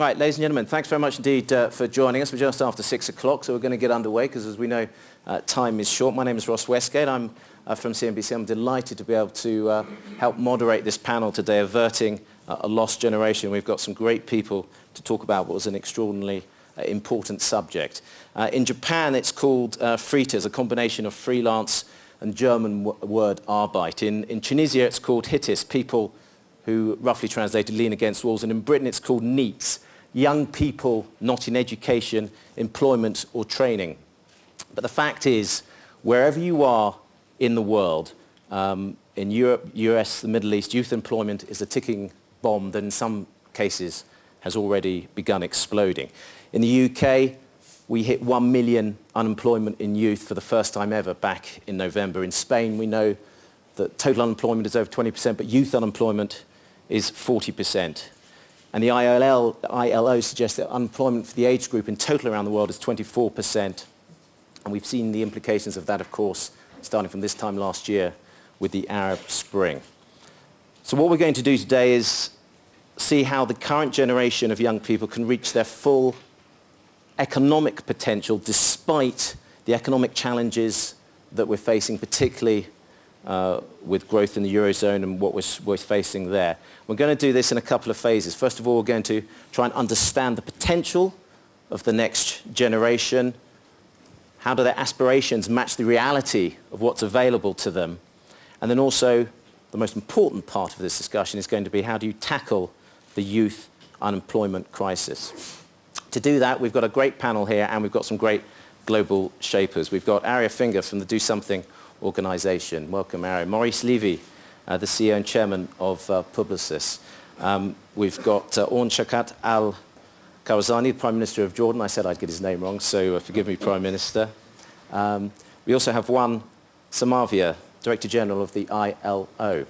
Right, ladies and gentlemen, thanks very much indeed uh, for joining us. We're just after six o'clock, so we're going to get underway because, as we know, uh, time is short. My name is Ross Westgate. I'm uh, from CNBC. I'm delighted to be able to uh, help moderate this panel today, averting uh, a lost generation. We've got some great people to talk about what was an extraordinarily uh, important subject. in Japan, it's called uh, Freeters, a combination of freelance and German word Arbeit. In, in Tunisia, it's called Hittis, people who roughly translated lean against walls. And in Britain, it's called NEETs, young people not in education, employment or training. But the fact is, wherever you are in the world, um, in Europe, US, the Middle East, youth employment is a ticking bomb that in some cases has already begun exploding. In the UK, we hit 1 million unemployment in youth for the first time ever back in November. In Spain, we know that total unemployment is over 20%, but youth unemployment is 40%. And the ILO, ILO suggests that unemployment for the age group in total around the world is 24%. And we've seen the implications of that, of course, starting from this time last year with the Arab Spring. So what we're going to do today is see how the current generation of young people can reach their full economic potential despite the economic challenges that we're facing, particularly uh, with growth in the Eurozone and what we're, we're, facing there. We're going to do this in a couple of phases. First of all, we're going to try and understand the potential of the next generation. How do their aspirations match the reality of what's available to them? And then also, the most important part of this discussion is going to be how do you tackle the youth unemployment crisis? To do that, we've got a great panel here and we've got some great global shapers. We've got Aria Finger from the Do Something organization. Welcome, Aria. Maurice Levy, uh, the CEO and chairman of uh, Publicis. Um, we've got uh, Awn Shawkat Al Kawazani, Prime Minister of Jordan. I said I'd get his name wrong, so uh, forgive me, Prime Minister. Um, we also have Juan Somavia, Director General of the ILO.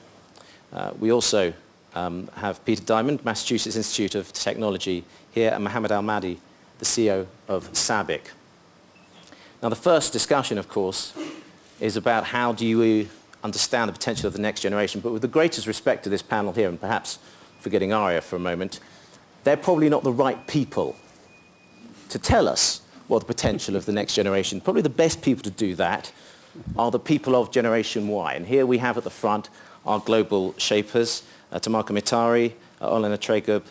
Uh, we also um, have Peter Diamond, Massachusetts Institute of Technology here, and Mohammed Al-Mady, the CEO of SABIC. Now, the first discussion, of course, is about how do you understand the potential of the next generation. But with the greatest respect to this panel here, and perhaps forgetting Aria for a moment, they're probably not the right people to tell us what the potential of the next generation. Probably the best people to do that are the people of Generation Y. And here we have at the front our global shapers, uh, Tamaka Mitari, uh, Olena Tregub,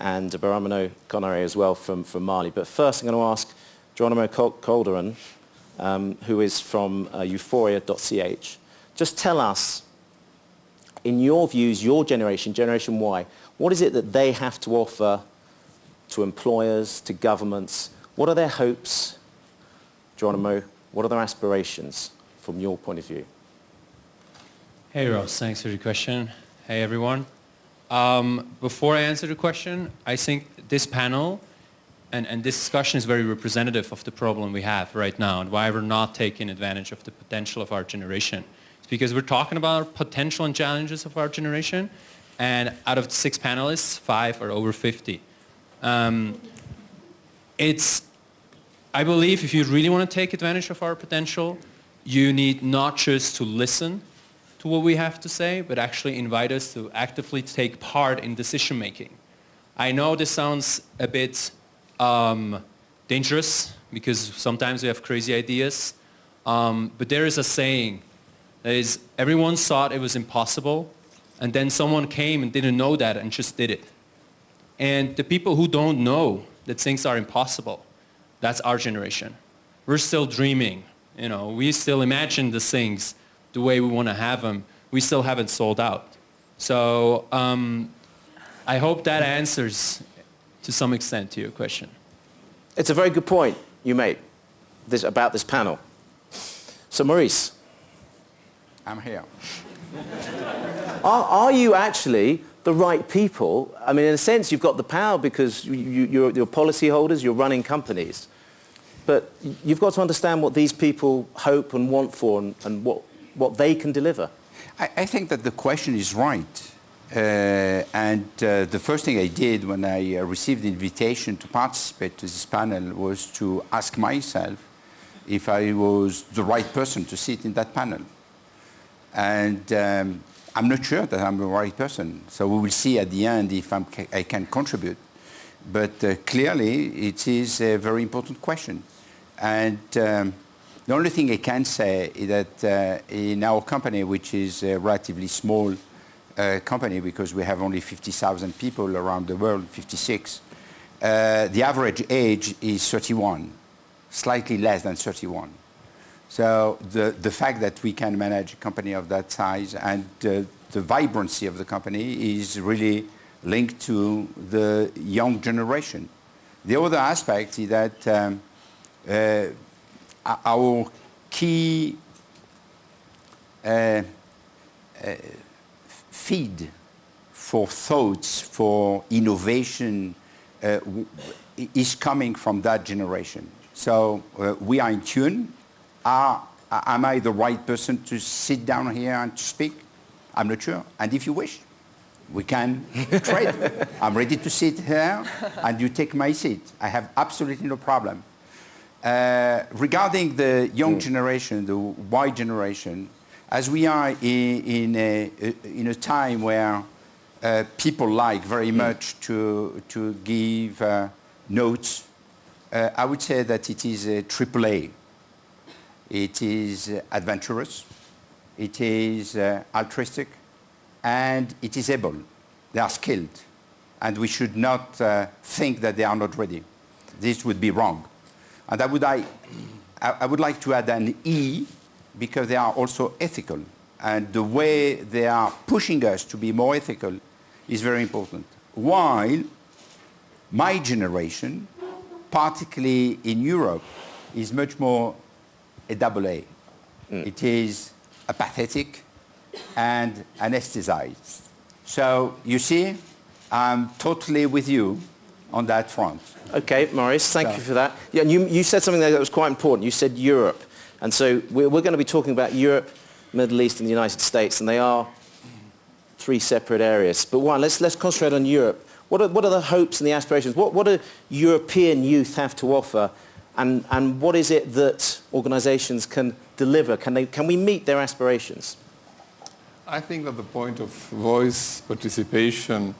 and Baramano Konare as well from, from Mali. But first I'm going to ask Geronimo Calderon, um, who is from uh, euforia.ch. Just tell us, in your views, your generation, Generation Y, what is it that they have to offer to employers, to governments? What are their hopes, Geronimo? What are their aspirations from your point of view? Hey Ross, thanks for the question. Hey everyone. Um, before I answer the question, I think this panel and, and this discussion is very representative of the problem we have right now and why we're not taking advantage of the potential of our generation. It's because we're talking about potential and challenges of our generation and out of the six panelists, five are over 50. Um, it's, I believe if you really want to take advantage of our potential, you need not just to listen to what we have to say, but actually invite us to actively take part in decision making. I know this sounds a bit um, dangerous because sometimes we have crazy ideas, um, but there is a saying that is everyone thought it was impossible and then someone came and didn't know that and just did it. And the people who don't know that things are impossible, that's our generation. We're still dreaming. You know, we still imagine the things the way we want to have them, we still haven't sold out. So um, I hope that answers to some extent to your question. It's a very good point you made this, about this panel. So Maurice. I'm here. are, are you actually the right people? I mean, in a sense, you've got the power because you, you, you're, you're holders, you're running companies. But you've got to understand what these people hope and want for and, and what, what they can deliver. I, I think that the question is right. Uh, and uh, the first thing I did when I uh, received the invitation to participate to this panel was to ask myself if I was the right person to sit in that panel. And um, I'm not sure that I'm the right person. So we will see at the end if I'm, i can contribute. But uh, clearly, it is a very important question. And um, the only thing I can say is that uh, in our company, which is a relatively small uh, company because we have only 50,000 people around the world, 56, uh, the average age is 31, slightly less than 31. So the, the fact that we can manage a company of that size and uh, the vibrancy of the company is really linked to the young generation. The other aspect is that um, uh, our key uh, uh, feed for thoughts, for innovation, uh, is coming from that generation. So uh, we are in tune. Are, am I the right person to sit down here and to speak? I'm not sure. And if you wish, we can trade. I'm ready to sit here and you take my seat. I have absolutely no problem. Uh, regarding the young mm. generation, the Y generation, as we are in, in, a, in a time where uh, people like very much to, to give uh, notes, uh, I would say that it is a triple A. It is adventurous, it is uh, altruistic, and it is able. They are skilled. And we should not uh, think that they are not ready. This would be wrong. And I would, I, I would like to add an E because they are also ethical. And the way they are pushing us to be more ethical is very important. While my generation, particularly in Europe, is much more a double A. Mm. It is apathetic and anesthetized. So you see, I'm totally with you on that front. Okay, Maurice, thank so. you for that. Yeah, you, you said something there that was quite important. You said Europe. And so we're, we're going to be talking about Europe, Middle East and the United States, and they are three separate areas. But one, let's, let's concentrate on Europe. What are, what are the hopes and the aspirations? What, what do European youth have to offer? And, and what is it that organizations can deliver? Can, they, can we meet their aspirations? I think that the point of voice participation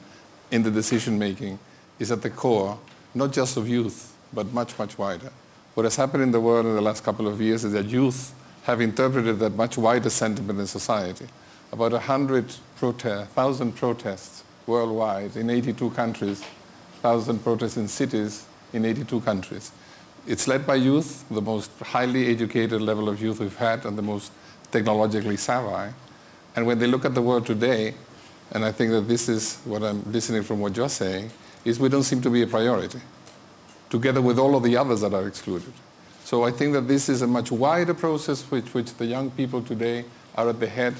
in the decision making is at the core, not just of youth, but much, much wider. What has happened in the world in the last couple of years is that youth have interpreted that much wider sentiment in society. About 100 protest, 1,000 protests worldwide in 82 countries, 1,000 protests in cities in 82 countries. It's led by youth, the most highly educated level of youth we've had and the most technologically savvy. And when they look at the world today, and I think that this is what I'm listening from what you're saying, is we don't seem to be a priority together with all of the others that are excluded. So I think that this is a much wider process which, which the young people today are at the head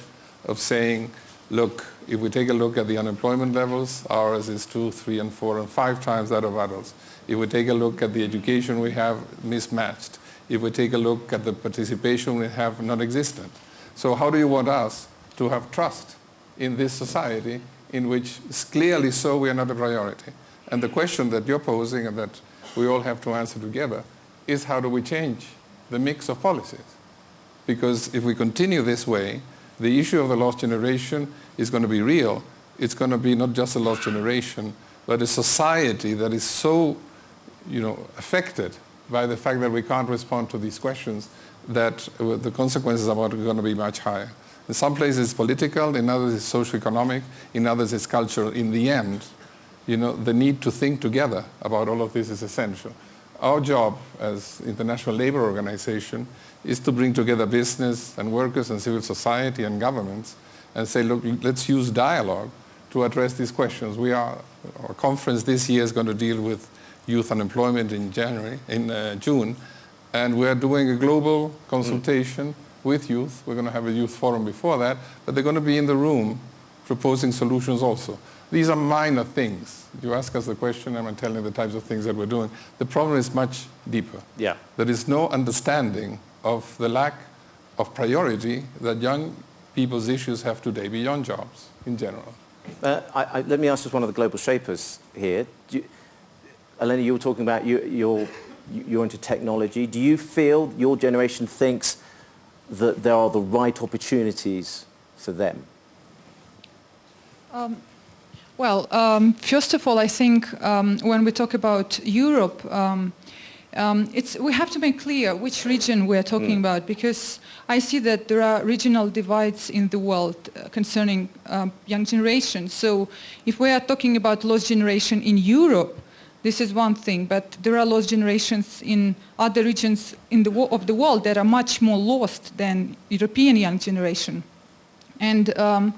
of saying, look, if we take a look at the unemployment levels, ours is two, three, and four, and five times that of adults. If we take a look at the education we have mismatched, if we take a look at the participation we have non-existent. So how do you want us to have trust in this society in which clearly so we are not a priority? And the question that you're posing and that we all have to answer together is how do we change the mix of policies? Because if we continue this way, the issue of the lost generation is going to be real. It's going to be not just a lost generation, but a society that is so you know, affected by the fact that we can't respond to these questions that uh, the consequences are going to be much higher. In some places it's political, in others it's socio-economic, in others it's cultural. In the end, you know, the need to think together about all of this is essential. Our job as International Labour Organization is to bring together business and workers and civil society and governments and say, look, let's use dialogue to address these questions. We are, our conference this year is going to deal with youth unemployment in January, in uh, June, and we're doing a global consultation mm. with youth. We're going to have a youth forum before that, but they're going to be in the room proposing solutions also. These are minor things. You ask us the question, and I'm telling the types of things that we're doing. The problem is much deeper. Yeah. There is no understanding of the lack of priority that young people's issues have today beyond jobs in general. Uh, I, I, let me ask just one of the global shapers here. You, Elena, you were talking about you, you're, you're into technology. Do you feel your generation thinks that there are the right opportunities for them? Um, Well, um, first of all, I think um, when we talk about Europe, um, um, we have to make clear which region we're talking mm. about because I see that there are regional divides in the world uh, concerning um, young generation. So if we are talking about lost generation in Europe, this is one thing, but there are lost generations in other regions in the of the world that are much more lost than European young generation. And um,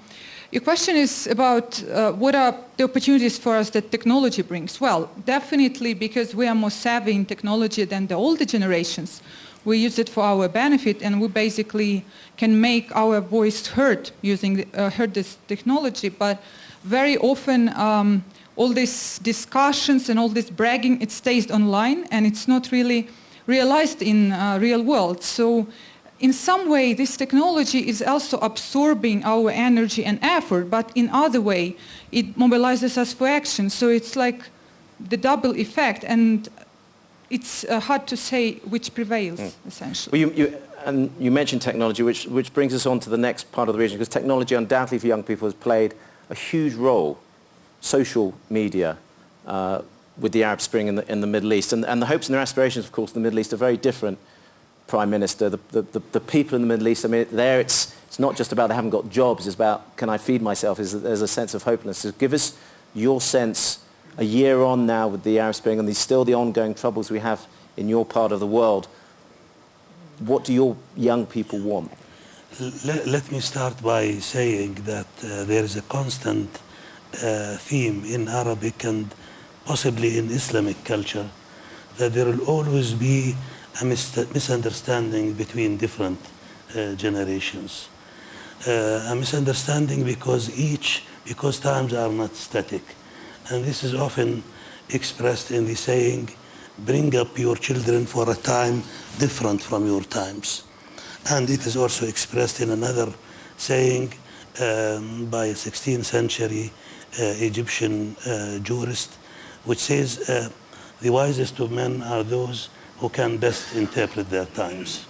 your question is about uh, what are the opportunities for us that technology brings. Well, definitely because we are more savvy in technology than the older generations. We use it for our benefit and we basically can make our voice heard using uh, heard this technology. But very often um, all these discussions and all this bragging, it stays online and it's not really realized in uh, real world. So in some way this technology is also absorbing our energy and effort, but in other way it mobilizes us for action. So it's like the double effect and it's uh, hard to say which prevails, mm. essentially. Well, you, you, and you mentioned technology, which, which brings us on to the next part of the region, because technology undoubtedly for young people has played a huge role, social media, uh, with the Arab Spring in the, in the Middle East. And, and the hopes and their aspirations, of course, in the Middle East are very different prime minister, the, the, the, people in the Middle East, I mean, there it's, it's not just about they haven't got jobs, it's about can I feed myself, is there's a sense of hopelessness. So give us your sense a year on now with the Arab Spring and these still the ongoing troubles we have in your part of the world. What do your young people want? Let, let me start by saying that uh, there is a constant uh, theme in Arabic and possibly in Islamic culture that there will always be a misunderstanding between different uh, generations. Uh, a misunderstanding because each, because times are not static. And this is often expressed in the saying, bring up your children for a time different from your times. And it is also expressed in another saying um, by a 16th century uh, Egyptian uh, jurist, which says, uh, the wisest of men are those who can best interpret their times.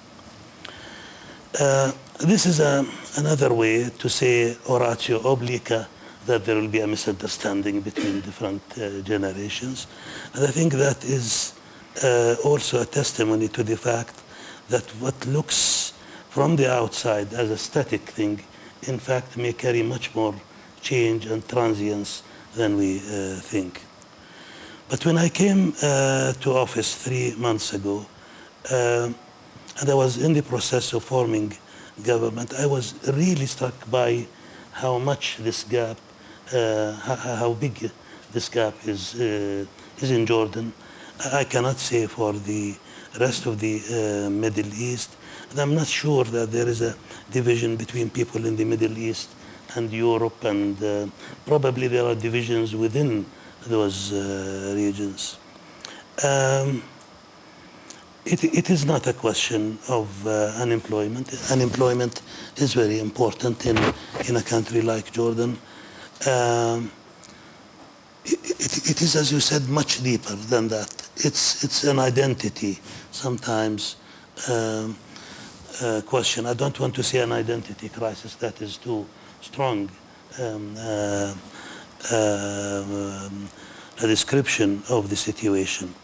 Uh, this is a, another way to say oratio obliqua, that there will be a misunderstanding between different uh, generations. And I think that is uh, also a testimony to the fact that what looks from the outside as a static thing, in fact, may carry much more change and transience than we uh, think. But when I came uh, to office three months ago, uh, and I was in the process of forming government, I was really struck by how much this gap, uh, how, how, big this gap is, uh, is in Jordan. I cannot say for the rest of the uh, Middle East. And I'm not sure that there is a division between people in the Middle East and Europe, and uh, probably there are divisions within those uh, regions. Um, it, it is not a question of uh, unemployment. Unemployment is very important in, in a country like Jordan. Um, it, it, it is, as you said, much deeper than that. It's, it's an identity sometimes um, uh, question. I don't want to say an identity crisis. That is too strong. Um, uh, a description of the situation.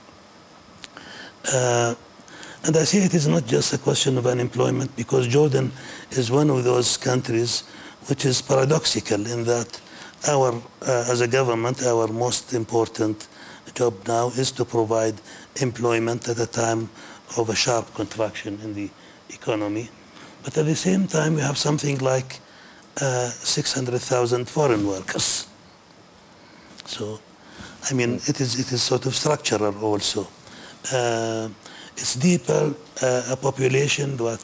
Uh, and I say it is not just a question of unemployment because Jordan is one of those countries which is paradoxical in that our, uh, as a government, our most important job now is to provide employment at a time of a sharp contraction in the economy. But at the same time, we have something like uh, 600,000 foreign workers. So, I mean, it is, it is sort of structural also. Uh, it's deeper, uh, a population that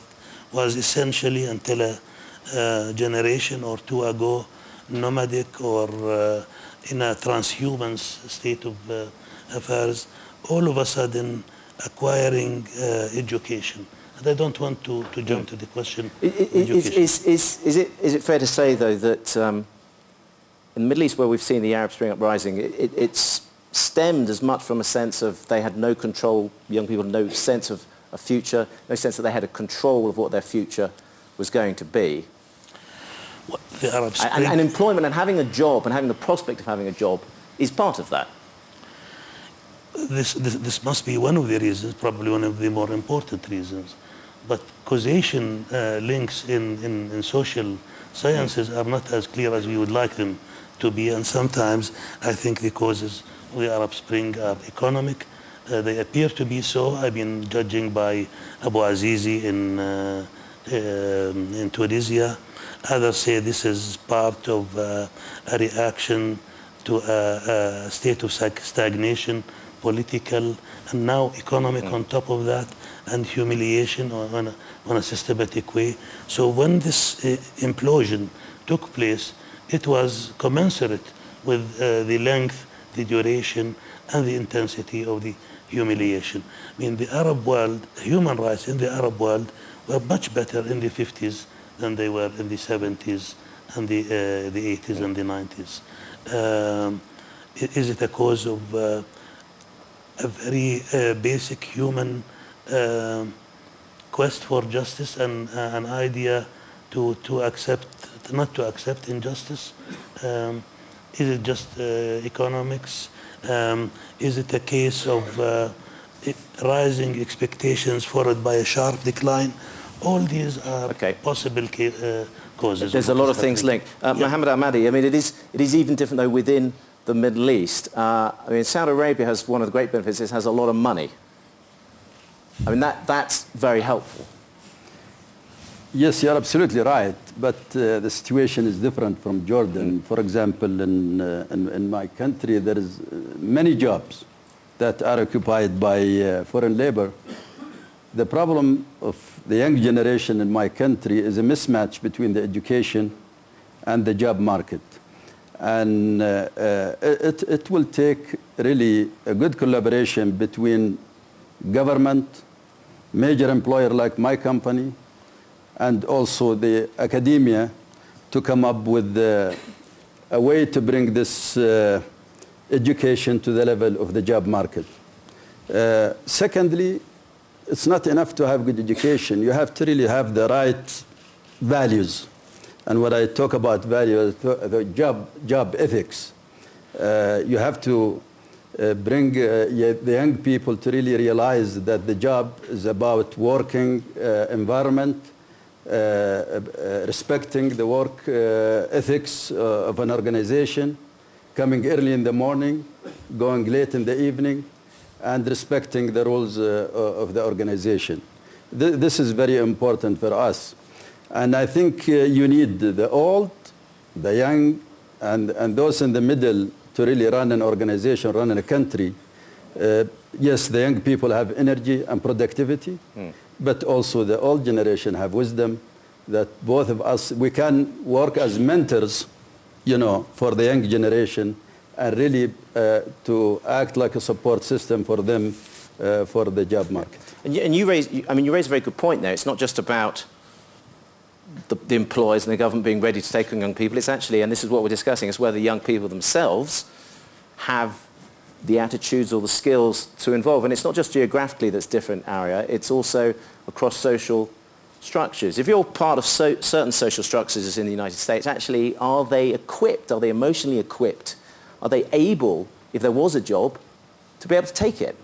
was essentially until a, a, generation or two ago nomadic or uh, in a transhumant state of uh, affairs, all of a sudden acquiring uh, education. And I don't want to, to jump to the question. Is, is, is, is, it, is it fair to say, though, that um, in the Middle East where we've seen the Arab Spring uprising, it, it, it's stemmed as much from a sense of they had no control, young people no sense of a future, no sense that they had a control of what their future was going to be. what the Arab And, Spring. and employment and having a job and having the prospect of having a job is part of that. this, this, this must be one of the reasons, probably one of the more important reasons. But causation uh, links in, in, in social sciences are not as clear as we would like them to be. And sometimes I think the causes of the Arab Spring are economic. Uh, they appear to be so. I've been judging by Bouazizi in, uh, um, in Tunisia. Others say this is part of uh, a reaction to a, a state of stagnation, political, and now economic on top of that, and humiliation on, on, a, on a systematic way. So when this uh, implosion took place, it was commensurate with uh, the length, the duration, and the intensity of the humiliation. I mean, the Arab world, human rights in the Arab world were much better in the 50s than they were in the 70s and the, uh, the 80s and the 90s. Um, is it a cause of uh, a very uh, basic human um quest for justice and uh, an idea to, to accept, not to accept injustice? Um, is it just uh, economics? Um, is it a case of uh, rising expectations followed by a sharp decline? All these are Okay. possible uh, causes. There's a lot of things linked. Uh, Yeah. Mohammed Al-Mady, I mean, it is, it is even different, though, within the Middle East. Uh, I mean, Saudi Arabia has one of the great benefits, it has a lot of money. I mean, that, that's very helpful. Yes, you're absolutely right. But uh, the situation is different from Jordan. For example, in, uh, in, in my country, there is uh, many jobs that are occupied by uh, foreign labor. The problem of the young generation in my country is a mismatch between the education and the job market. And uh, uh, it, it will take really a good collaboration between government, major employer like my company, and also the academia to come up with a way to bring this uh, education to the level of the job market. Uh, secondly, it's not enough to have good education. You have to really have the right values. And when I talk about values, the job, job ethics, uh, you have to uh, bring uh, the young people to really realize that the job is about working uh, environment, respecting the work uh, ethics uh, of an organization, coming early in the morning, going late in the evening, and respecting the rules uh, of the organization. Th- this is very important for us. And I think uh, you need the old, the young, and, and those in the middle to really run an organization, run a country. Uh, yes, the young people have energy and productivity, but also the old generation have wisdom that both of us, we can work as mentors, you know, for the young generation and really uh, to act like a support system for them uh, for the job market. And you, and you raise, I mean, you raise a very good point there. It's not just about the, the employers and the government being ready to take on young people. It's actually, and this is what we're discussing, is whether young people themselves have the attitudes or the skills to involve. And it's not just geographically that's different area, it's also across social structures. If you're part of so, certain social structures in the United States, actually, are they equipped? Are they emotionally equipped? Are they able, if there was a job, to be able to take it?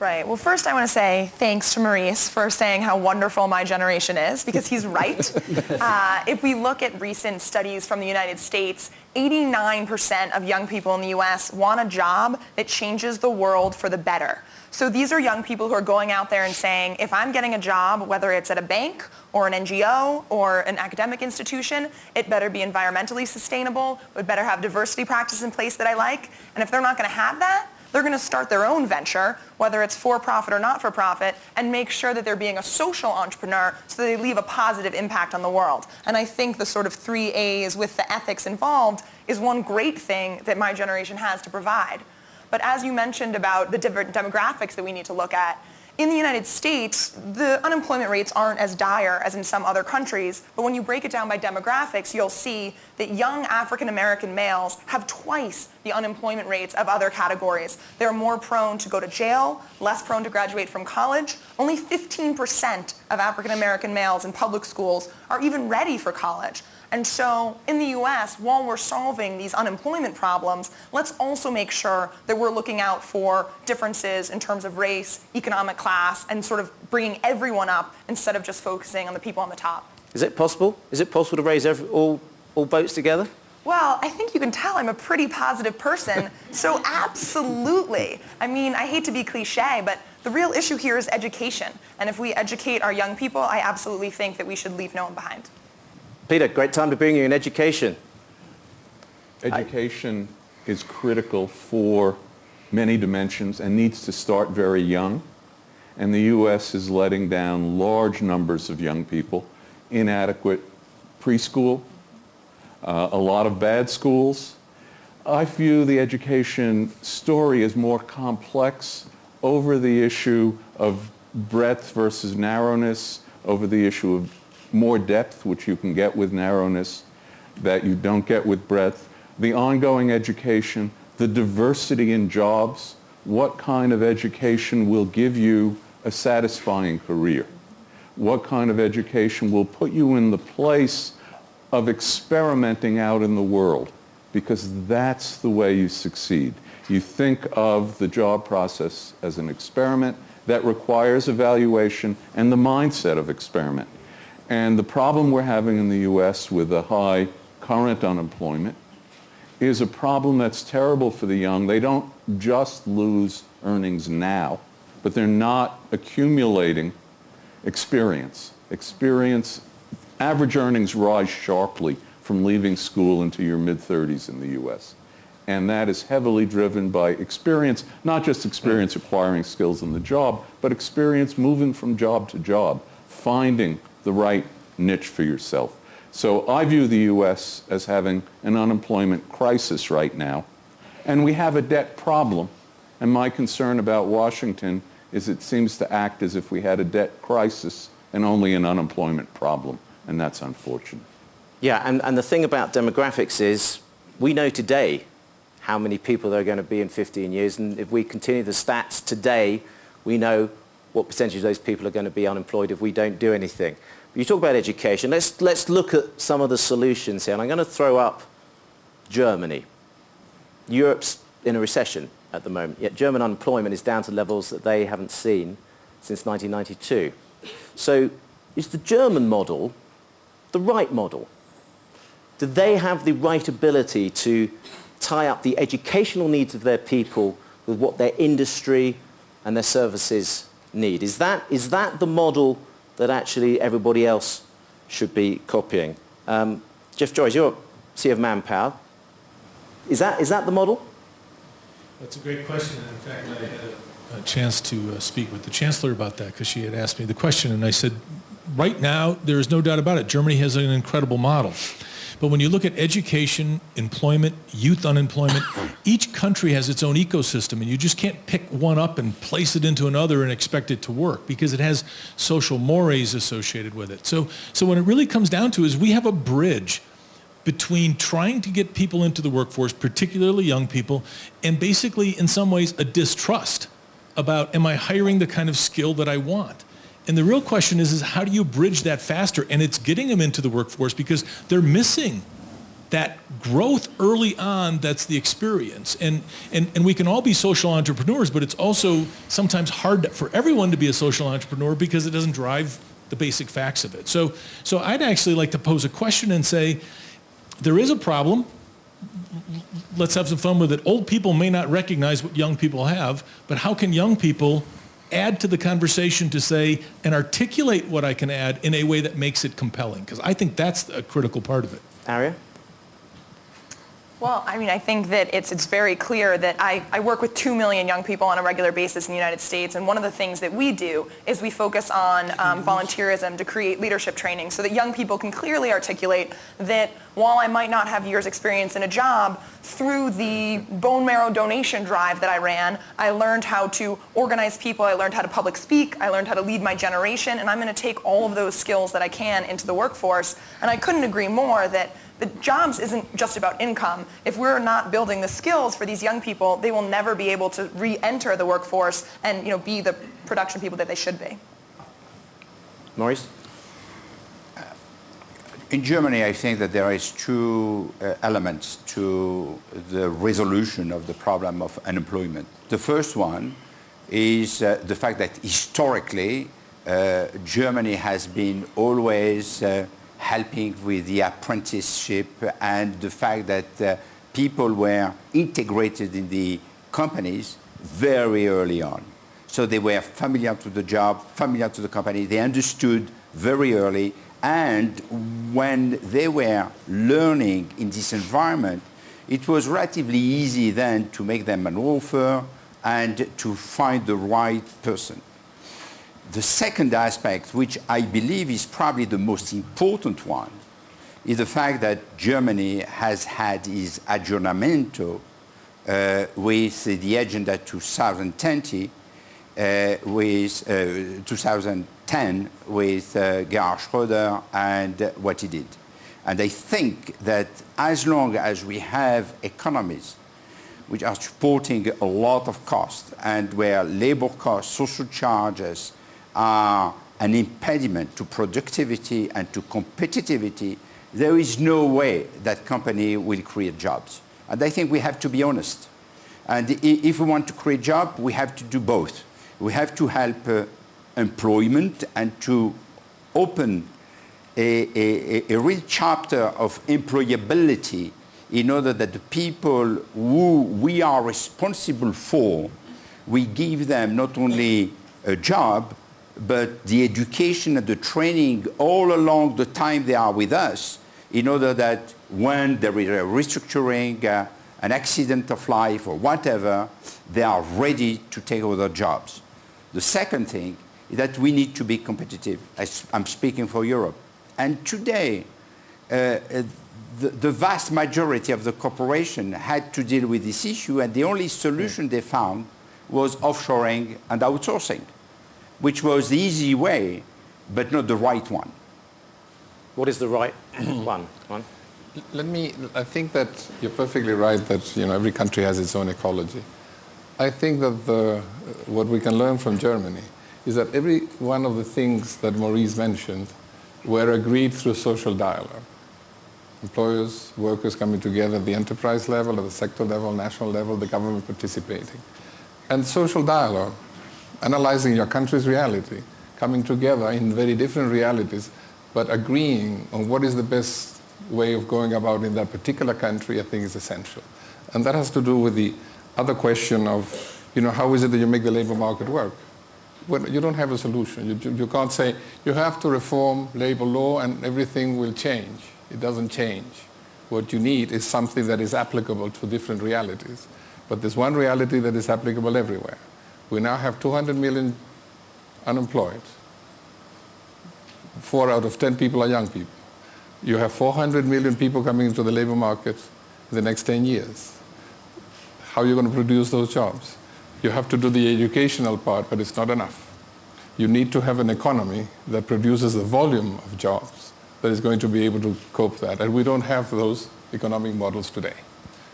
Right. Well, first I want to say thanks to Maurice for saying how wonderful my generation is, because he's right. uh, if we look at recent studies from the United States, 89% of young people in the U.S. want a job that changes the world for the better. So these are young people who are going out there and saying, if I'm getting a job, whether it's at a bank or an NGO or an academic institution, it better be environmentally sustainable, it better have diversity practice in place that I like. And if they're not going to have that, they're going to start their own venture, whether it's for-profit or not-for-profit, and make sure that they're being a social entrepreneur so they leave a positive impact on the world. And I think the sort of three A's with the ethics involved is one great thing that my generation has to provide. But as you mentioned about the different demographics that we need to look at, in the United States, the unemployment rates aren't as dire as in some other countries, but when you break it down by demographics, you'll see that young African American males have twice the unemployment rates of other categories. They're more prone to go to jail, less prone to graduate from college. Only 15% of African American males in public schools are even ready for college. And so in the US, while we're solving these unemployment problems, let's also make sure that we're looking out for differences in terms of race, economic class, and sort of bringing everyone up instead of just focusing on the people on the top. Is it possible? Is it possible to raise every, all, all boats together? Well, I think you can tell I'm a pretty positive person, so absolutely. I mean, I hate to be cliche, but the real issue here is education. And if we educate our young people, I absolutely think that we should leave no one behind. Peter, great time to bring you in education. Education is critical for many dimensions and needs to start very young. And the U.S. is letting down large numbers of young people, inadequate preschool, uh, a lot of bad schools. I view the education story as more complex over the issue of breadth versus narrowness, over the issue of more depth, which you can get with narrowness, that you don't get with breadth, the ongoing education, the diversity in jobs, what kind of education will give you a satisfying career? What kind of education will put you in the place of experimenting out in the world? Because that's the way you succeed. You think of the job process as an experiment that requires evaluation and the mindset of experiment. And the problem we're having in the U.S. with the high current unemployment is a problem that's terrible for the young. They don't just lose earnings now, but they're not accumulating experience. Experience, average earnings rise sharply from leaving school into your mid-30s in the U.S. And that is heavily driven by experience, not just experience acquiring skills in the job, but experience moving from job to job, finding the right niche for yourself. So I view the U.S. as having an unemployment crisis right now, and we have a debt problem. And my concern about Washington is it seems to act as if we had a debt crisis and only an unemployment problem, and that's unfortunate. Yeah, and, and the thing about demographics is we know today how many people there are going to be in 15 years, and if we continue the stats today, we know what percentage of those people are going to be unemployed if we don't do anything. You talk about education. Let's, let's look at some of the solutions here. And I'm going to throw up Germany. Europe's in a recession at the moment, yet German unemployment is down to levels that they haven't seen since 1992. So is the German model the right model? Do they have the right ability to tie up the educational needs of their people with what their industry and their services need? Is that, is that the model that actually everybody else should be copying? Um, Jeff Joerres, you're CEO of Manpower. Is that, is that the model? That's a great question. In fact, I had a, chance to uh, speak with the chancellor about that because she had asked me the question. And I said, right now, there is no doubt about it. Germany has an incredible model. But when you look at education, employment, youth unemployment, each country has its own ecosystem and you just can't pick one up and place it into another and expect it to work because it has social mores associated with it. So, so what it really comes down to is we have a bridge between trying to get people into the workforce, particularly young people, and basically in some ways a distrust about am I hiring the kind of skill that I want? And the real question is, is how do you bridge that faster? And it's getting them into the workforce because they're missing that growth early on that's the experience. And, and and we can all be social entrepreneurs but it's also sometimes hard for everyone to be a social entrepreneur because it doesn't drive the basic facts of it. So so i'd actually like to pose a question and say there is a problem. Let's have some fun with it. Old people may not recognize what young people have but how can young people add to the conversation to say and articulate what I can add in a way that makes it compelling because I think that's a critical part of it. Aria? Well, I mean, I think that it's, it's very clear that I, I work with 2 million young people on a regular basis in the United States, and one of the things that we do is we focus on um, volunteerism to create leadership training so that young people can clearly articulate that while I might not have years experience in a job, through the bone marrow donation drive that I ran, I learned how to organize people, I learned how to public speak, I learned how to lead my generation, and I'm going to take all of those skills that I can into the workforce. And I couldn't agree more that the jobs isn't just about income. If we're not building the skills for these young people, they will never be able to re-enter the workforce and you know, be the production people that they should be. Maurice? In Germany, I think that there is two uh, elements to the resolution of the problem of unemployment. The first one is uh, the fact that historically uh, Germany has been always uh, helping with the apprenticeship and the fact that uh, people were integrated in the companies very early on. So they were familiar to the job, familiar to the company. They understood very early and when they were learning in this environment, it was relatively easy then to make them an offer and to find the right person. The second aspect, which I believe is probably the most important one, is the fact that Germany has had its aggiornamento uh, with the Agenda 2020 uh, with uh, 2010 with uh, Gerhard Schröder and what he did. And I think that as long as we have economies which are supporting a lot of costs and where labor costs, social charges are an impediment to productivity and to competitivity, there is no way that company will create jobs. And I think we have to be honest. And if we want to create jobs, we have to do both we have to help uh, employment and to open a, a, a, real chapter of employability in order that the people who we are responsible for, we give them not only a job, but the education and the training all along the time they are with us in order that when there is a restructuring, uh, an accident of life or whatever, they are ready to take over jobs. The second thing is that we need to be competitive. I'm speaking for Europe. And today, uh, uh, the, the, vast majority of the corporation had to deal with this issue, and the only solution they found was offshoring and outsourcing, which was the easy way, but not the right one. What is the right one? one? Let me, I think that you're perfectly right that you know, every country has its own ecology. I think that the, uh, what we can learn from Germany is that every one of the things that Maurice mentioned were agreed through social dialogue. Employers, workers coming together at the enterprise level, at the sector level, national level, the government participating. And social dialogue, analyzing your country's reality, coming together in very different realities, but agreeing on what is the best way of going about in that particular country, I think is essential. And that has to do with the other question of, you know, how is it that you make the labor market work? Well, you don't have a solution. You, you can't say, you have to reform labor law and everything will change. It doesn't change. What you need is something that is applicable to different realities. But there's one reality that is applicable everywhere. We now have 200 million unemployed. Four out of 10 people are young people. You have 400 million people coming into the labor market in the next 10 years how are you going to produce those jobs? You have to do the educational part, but it's not enough. You need to have an economy that produces the volume of jobs that is going to be able to cope that. And we don't have those economic models today.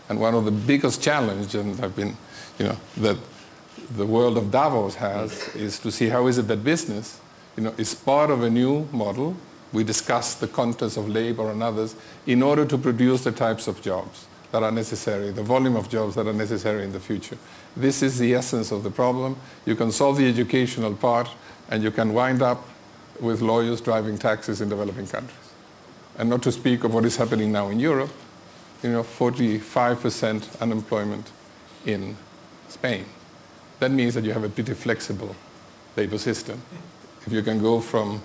And one of the biggest challenges, and I've been, you know, that the world of Davos has, is to see how is it that business, you know, is part of a new model. We discuss the contents of labor and others in order to produce the types of jobs that are necessary, the volume of jobs that are necessary in the future. This is the essence of the problem. You can solve the educational part and you can wind up with lawyers driving taxis in developing countries. And not to speak of what is happening now in Europe, you know, 45% unemployment in Spain. That means that you have a pretty flexible labor system. If you can go from,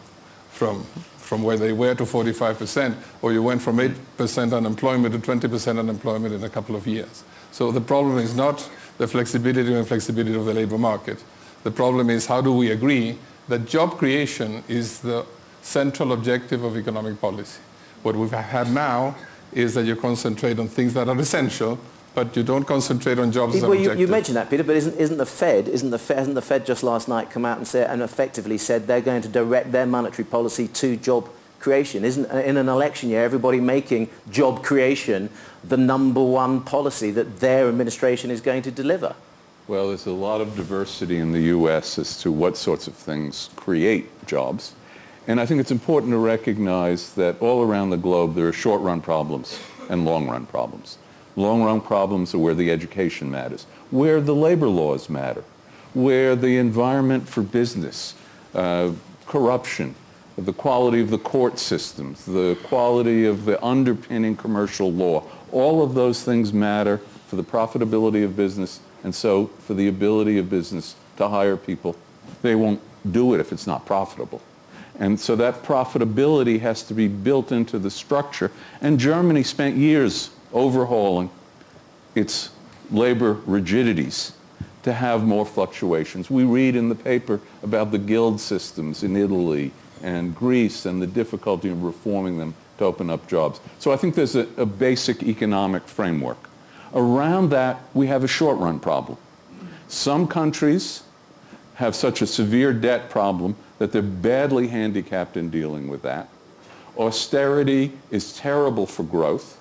from from where they were to 45%, or you went from 8% unemployment to 20% unemployment in a couple of years. So the problem is not the flexibility and flexibility of the labor market. The problem is how do we agree that job creation is the central objective of economic policy. What we've had now is that you concentrate on things that are essential but you don't concentrate on jobs well, you, you, mentioned that, Peter, but isn't, isn't the Fed, isn't the Fed, hasn't the Fed just last night come out and, say, and effectively said they're going to direct their monetary policy to job creation? Isn't uh, in an election year everybody making job creation the number one policy that their administration is going to deliver? Well, there's a lot of diversity in the U.S. as to what sorts of things create jobs. And I think it's important to recognize that all around the globe there are short-run problems and long-run problems. Long-run problems are where the education matters, where the labor laws matter, where the environment for business, uh, corruption, the quality of the court systems, the quality of the underpinning commercial law, all of those things matter for the profitability of business and so for the ability of business to hire people. They won't do it if it's not profitable. And so that profitability has to be built into the structure. And Germany spent years overhauling its labor rigidities to have more fluctuations. We read in the paper about the guild systems in Italy and Greece and the difficulty of reforming them to open up jobs. So I think there's a, a basic economic framework. Around that, we have a short-run problem. Some countries have such a severe debt problem that they're badly handicapped in dealing with that. Austerity is terrible for growth.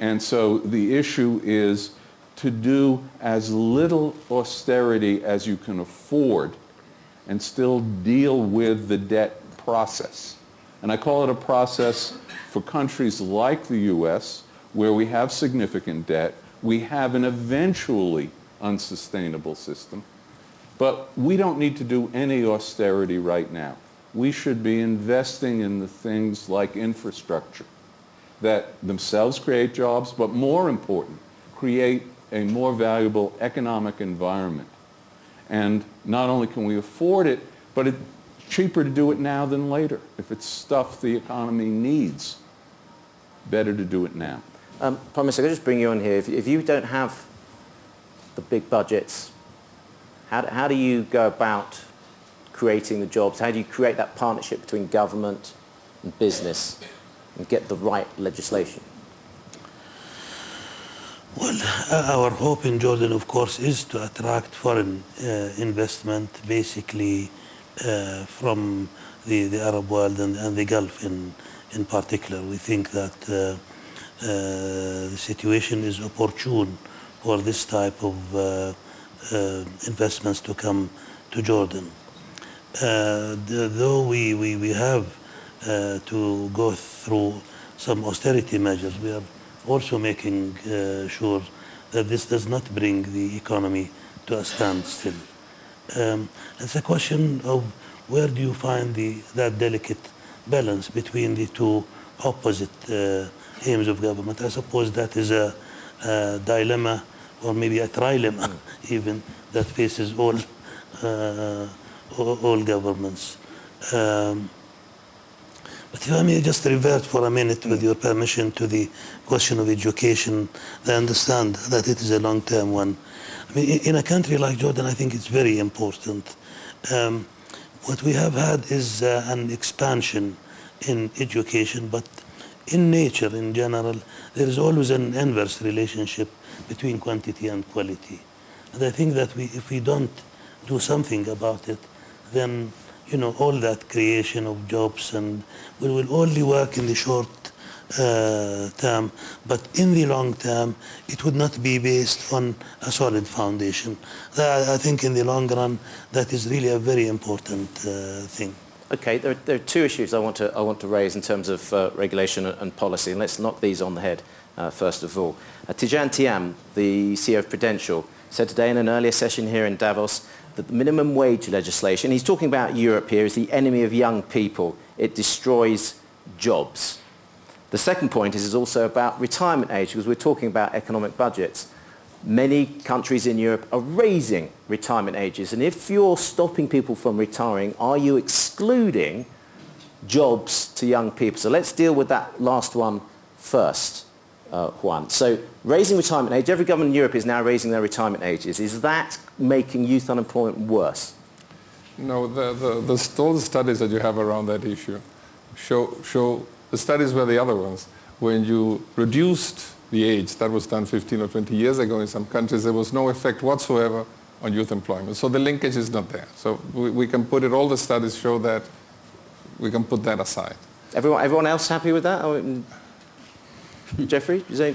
And so the issue is to do as little austerity as you can afford and still deal with the debt process. And I call it a process for countries like the U.S., where we have significant debt, we have an eventually unsustainable system, but we don't need to do any austerity right now. We should be investing in the things like infrastructure that themselves create jobs, but more important, create a more valuable economic environment. And not only can we afford it, but it's cheaper to do it now than later. If it's stuff the economy needs, better to do it now. Um, can I just bring you on here? If, if you don't have the big budgets, how, how do you go about creating the jobs? How do you create that partnership between government and business and get the right legislation? Well, uh, our hope in Jordan, of course, is to attract foreign uh, investment, basically uh, from the, the Arab world and, and the Gulf in, in particular. We think that uh, uh, the situation is opportune for this type of uh, investments to come to Jordan. The, though we, we, we have uh, to go through some austerity measures, we are also making uh, sure that this does not bring the economy to a standstill. Um, it's a question of where do you find the, that delicate balance between the two opposite uh, aims of government. I suppose that is a, a dilemma or maybe a trilemma even that faces all, uh, all, all governments. Um, but if I may just revert for a minute, with your permission, to the question of education, I understand that it is a long-term one. I mean, in- a country like Jordan, I think it's very important. Um, what we have had is uh, an expansion in education, but in nature, in general, there is always an inverse relationship between quantity and quality. And I think that we, if we don't do something about it, then you know all that creation of jobs and we will only work in the short uh, term, but in the long term, it would not be based on a solid foundation. That, I think in the long run, that is really a very important uh, thing. Okay, there, there are two issues I want to, I want to raise in terms of uh, regulation and, and policy, and let's knock these on the head uh, first of all. Uh, Tidjane Thiam, the CEO of Prudential, said today in an earlier session here in Davos that the minimum wage legislation, he's talking about Europe here, is the enemy of young people. It destroys jobs. The second point is, is also about retirement age, because we're talking about economic budgets. Many countries in Europe are raising retirement ages, and if you're stopping people from retiring, are you excluding jobs to young people? So let's deal with that last one first, uh, Juan. So raising retirement age, every government in Europe is now raising their retirement ages. Is that making youth unemployment worse? No, the, the, the, all the studies that you have around that issue show, show the studies were the other ones. When you reduced the age, that was done 15 or 20 years ago in some countries, there was no effect whatsoever on youth employment. So the linkage is not there. So we, we can put it, all the studies show that, we can put that aside. Everyone, everyone else happy with that? I mean, Jeffrey, you say?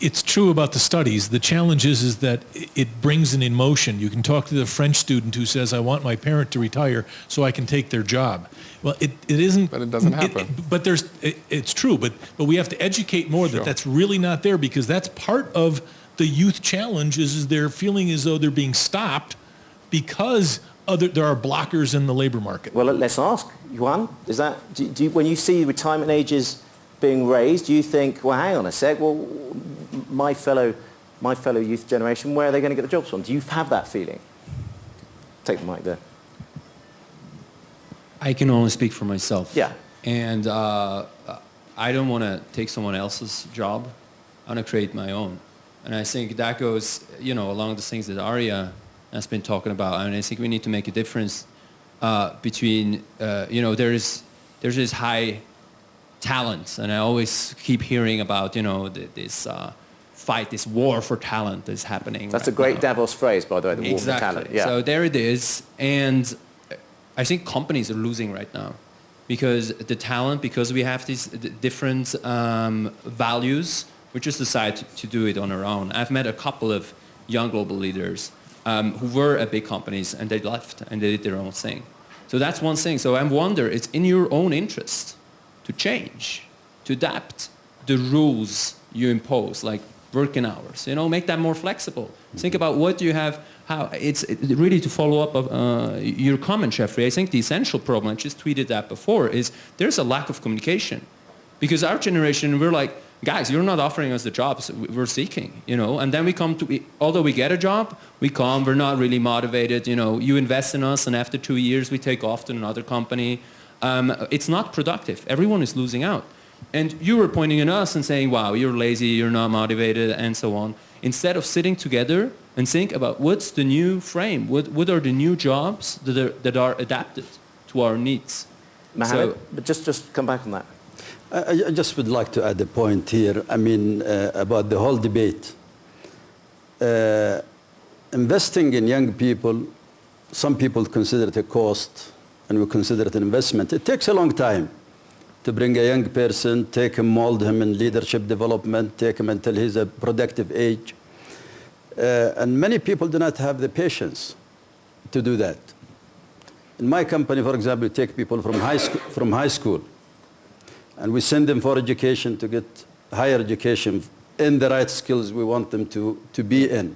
it's true about the studies. The challenge is, is that it brings an emotion. You can talk to the French student who says, I want my parent to retire so I can take their job. Well, it, it isn't. But it doesn't happen. but there's, it, it's true, but, but we have to educate more that that's really not there because that's part of the youth challenge is, is they're feeling as though they're being stopped because other, there are blockers in the labor market. Well, let's ask Juan. Is that do, do you, when you see retirement ages being raised, do you think, well, hang on a sec, well, my fellow, my fellow youth generation, where are they going to get the jobs from? Do you have that feeling? Take the mic there. I can only speak for myself. Yeah. And uh, I don't want to take someone else's job. I want to create my own. And I think that goes, you know, along the things that Arya has been talking about. And I think we need to make a difference uh, between, uh, you know, there's, there's this high talent. And I always keep hearing about, you know, th- this uh, fight, this war for talent that's happening. That's a great now. Davos phrase, by the way, the war for Exactly. talent. Yeah. So there it is. And I think companies are losing right now because the talent, because we have these different um, values, we just decide to, to do it on our own. I've met a couple of young global leaders um, who were at big companies and they left and they did their own thing. So that's one thing. So I wonder, it's in your own interest to change, to adapt the rules you impose, like working hours. You know, make that more flexible. Think about what do you have. How it's it, really to follow up of uh, your comment, Jeffrey. I think the essential problem. I just tweeted that before. Is there's a lack of communication, because our generation we're like, guys, you're not offering us the jobs we're seeking. You know, and then we come to. we- Although we get a job, we come. We're not really motivated. You know, you invest in us, and after two years, we take off to another company. Um, it's not productive. Everyone is losing out. And you were pointing at us and saying, wow, you're lazy, you're not motivated, and so on. Instead of sitting together and think about what's the new frame, what, what are the new jobs that are, that are adapted to our needs. Mohammed, So- but just, just come back on that. I, I just would like to add a point here. I mean, uh, about the whole debate. Uh, investing in young people, some people consider it a cost, and we consider it an investment. It takes a long time to bring a young person, take him, mold him in leadership development, take him until he's a productive age. Uh, and many people do not have the patience to do that. In my company, for example, we take people from high, school, from high school and we send them for education to get higher education in the right skills we want them to, to be in.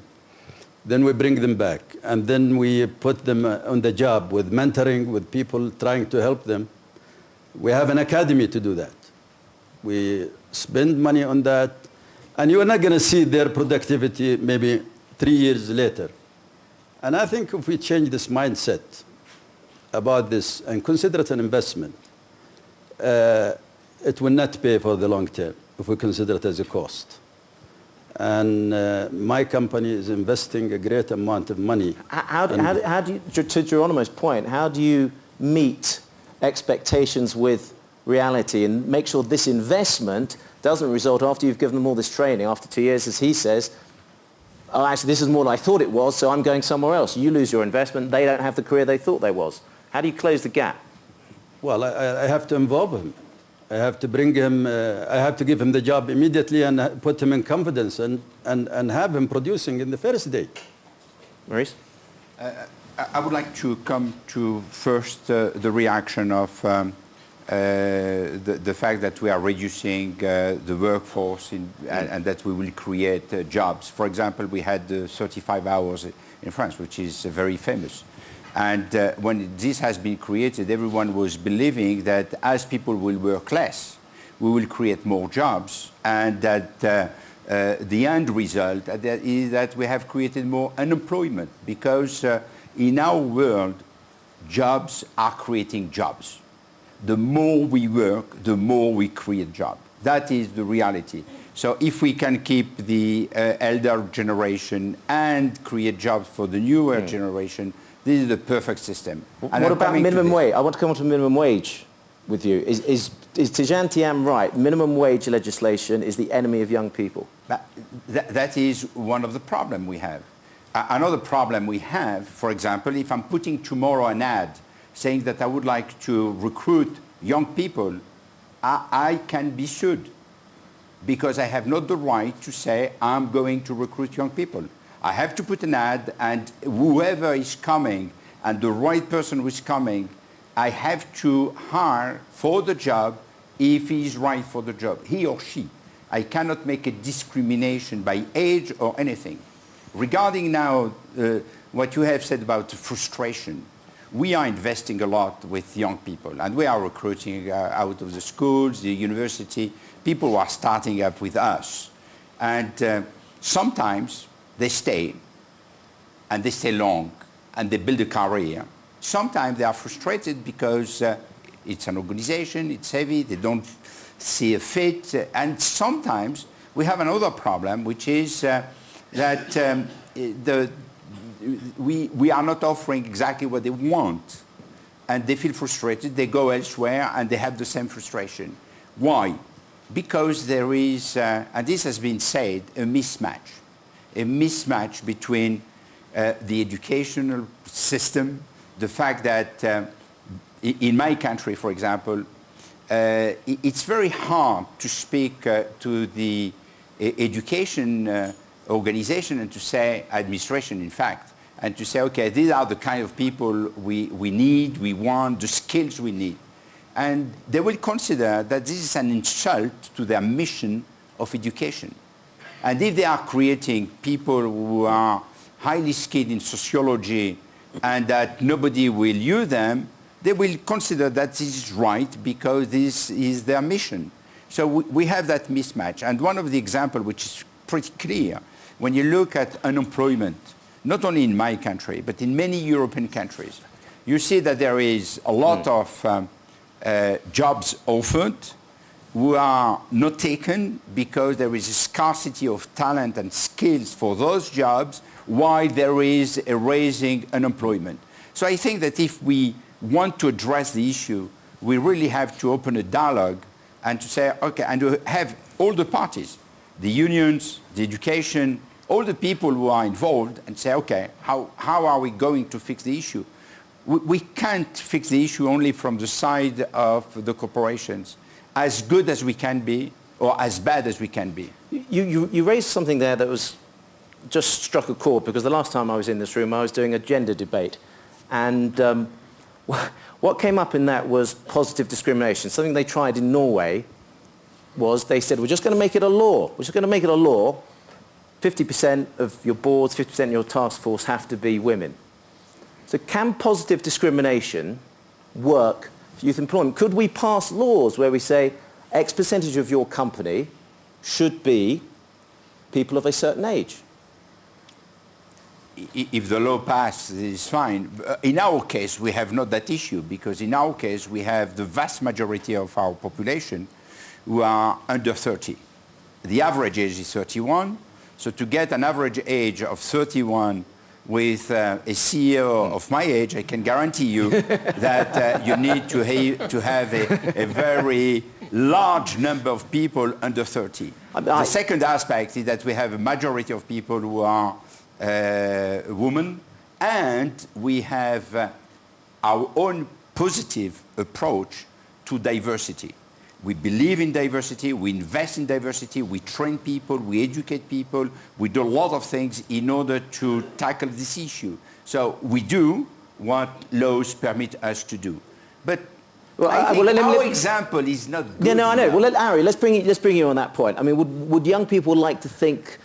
Then we bring them back, and then we put them uh, on the job with mentoring, with people trying to help them. We have an academy to do that. We spend money on that, and you're not going to see their productivity maybe three years later. And I think if we change this mindset about this and consider it an investment, uh, it will not pay for the long term if we consider it as a cost. And uh, my company is investing a great amount of money. How, do- how, how do you, to- Geronimo's point, how do you meet expectations with reality and make sure this investment doesn't result after you've given them all this training, after two years, as he says, oh, actually, this is more than I thought it was, so I'm going somewhere else. You lose your investment, they don't have the career they thought they was. How do you close the gap? Well, I- I, I have to involve him. I have to bring him, uh, I have to give him the job immediately and uh, put him in confidence and, and, and have him producing in the first day. Maurice? I I would like to come to first uh, the reaction of um, uh, the, the fact that we are reducing uh, the workforce in, and, and that we will create uh, jobs. For example, we had uh, 35 hours in France, which is uh, very famous. And uh, when this has been created, everyone was believing that as people will work less, we will create more jobs and that uh, uh, the end result is that we have created more unemployment because uh, in our world, jobs are creating jobs. The more we work, the more we create jobs. That is the reality. So if we can keep the uh, elder generation and create jobs for the newer generation, this is the perfect system. And what I'm about minimum wage? I want to come on to minimum wage with you. Is, is, is Tidjane Thiam right? Minimum wage legislation is the enemy of young people. But that, that is one of the problems we have. Another problem we have, for example, if I'm putting tomorrow an ad saying that I would like to recruit young people, I, I can be sued because I have not the right to say I'm going to recruit young people. I have to put an ad and whoever is coming and the right person who is coming, I have to hire for the job if he is right for the job, he or she. I cannot make a discrimination by age or anything. Regarding now uh, what you have said about frustration, we are investing a lot with young people and we are recruiting uh, out of the schools, the university, people who are starting up with us. And uh, sometimes they stay and they stay long and they build a career. Sometimes they are frustrated because uh, it's an organization, it's heavy, they don't see a fit. And sometimes we have another problem, which is uh, that um, the, we, we are not offering exactly what they want. And they feel frustrated, they go elsewhere, and they have the same frustration. Why? Because there is, uh, and this has been said, a mismatch. A mismatch between uh, the educational system, the fact that uh, in my country, for example, uh, it's very hard to speak uh, to the education uh, organization and to say, administration in fact, and to say, okay, these are the kind of people we, we need, we want, the skills we need. And they will consider that this is an insult to their mission of education. And if they are creating people who are highly skilled in sociology and that nobody will use them, they will consider that this is right because this is their mission. So we, we have that mismatch. And one of the examples which is pretty clear, when you look at unemployment, not only in my country, but in many European countries, you see that there is a lot mm. of um, uh, jobs offered who are not taken because there is a scarcity of talent and skills for those jobs while there is a raising unemployment. So I think that if we want to address the issue, we really have to open a dialogue and to say, okay, and to have all the parties, the unions, the education, all the people who are involved and say, okay, how, how are we going to fix the issue? We, we can't fix the issue only from the side of the corporations, as good as we can be or as bad as we can be. You, you, you raised something there that was just struck a chord because the last time I was in this room I was doing a gender debate and um, what came up in that was positive discrimination. Something they tried in Norway was they said, we're just going to make it a law. We're just going to make it a law. 50% of your boards, 50% of your task force have to be women. So can positive discrimination work youth employment? Could we pass laws where we say X percentage of your company should be people of a certain age? if the law passes, it's fine. Uh, in our case, we have not that issue because in our case, we have the vast majority of our population who are under 30. The average age is 31. So to get an average age of 31 with uh, a CEO of my age, I can guarantee you that uh, you need to, ha to have a, a, very large number of people under 30. the second aspect is that we have a majority of people who are uh, woman, and we have uh, our own positive approach to diversity. We believe in diversity, we invest in diversity, we train people, we educate people, we do a lot of things in order to tackle this issue. So we do what laws permit us to do. But well, I uh, think well, let, our let, example is not good Yeah, no, I know. Enough. Well, let Ari, let's bring, you, let's bring you on that point. I mean, would, would young people like to think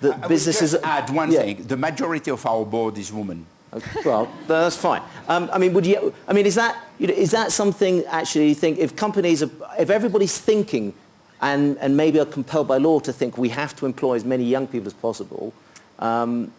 the I businesses... add one yeah. thing. The majority of our board is women. Okay, well, that's fine. Um, I mean, would you? I mean, is that you know, is that something actually? You think if companies, are, if everybody's thinking, and and maybe are compelled by law to think we have to employ as many young people as possible, um,